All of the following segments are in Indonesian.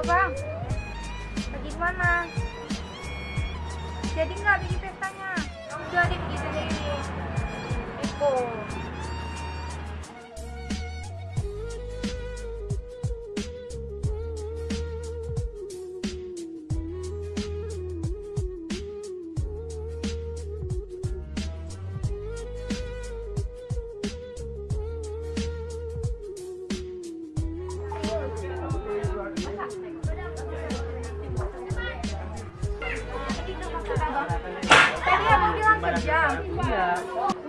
Halo bang, lagi mana? Jadi nggak bikin pestanya? Deh bikin sendiri. Eko. Bilang kerja. Iya.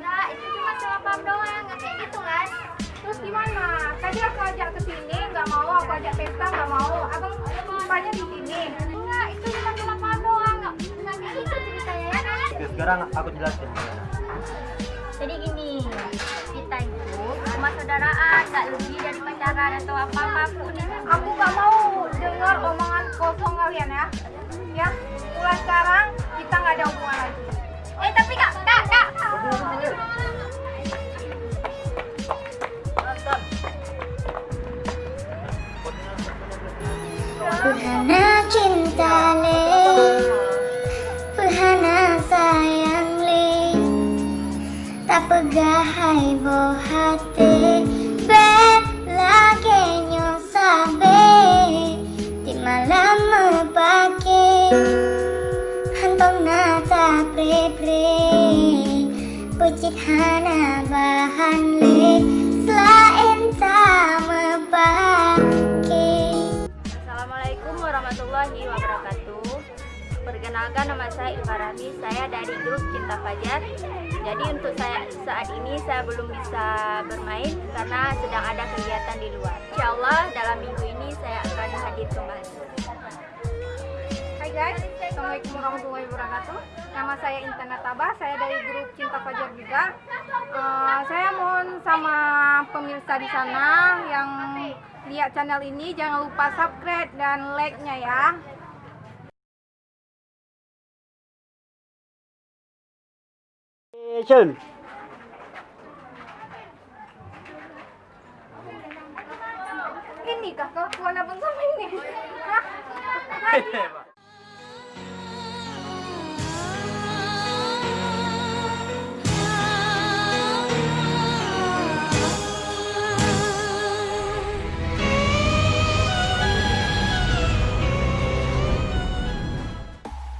Nah, itu cuma salah paham doang, nggak kayak gitu kan? Terus gimana? Tadi aku ajak ke sini, nggak mau. Aku ajak pesta, nggak mau. Abang lumpanya di sini. Enggak, itu cuma salah paham doang, nggak nggak kayak gitu ceritanya ya. Oke, sekarang aku jelasin. Jadi gini, kita itu cuma saudaraan, nggak lebih dari pacaran atau apa-apa pun. Aku nggak mau dengar omongan kosong Puhana cinta le Puhana sayang le Tak pegah hai bo hati Bet lagi nyong sabe. Di malam mepake Hantong nata pre pre Pucit hana bahan le Selain warahmatullahi wabarakatuh. Perkenalkan nama saya Ilfarami, saya dari grup Cinta Fajar. Jadi untuk saya saat ini saya belum bisa bermain karena sedang ada kegiatan di luar. Insya Allah dalam minggu ini saya akan hadir kembali. Hai guys, Assalamualaikum warahmatullahi wabarakatuh. Nama saya Intan Nataba, saya dari grup Cinta Fajar juga. Pemirsa di sana yang lihat channel ini jangan lupa subscribe dan like-nya ya. Action. Ini kah kelakuan abang sama ini? Hah?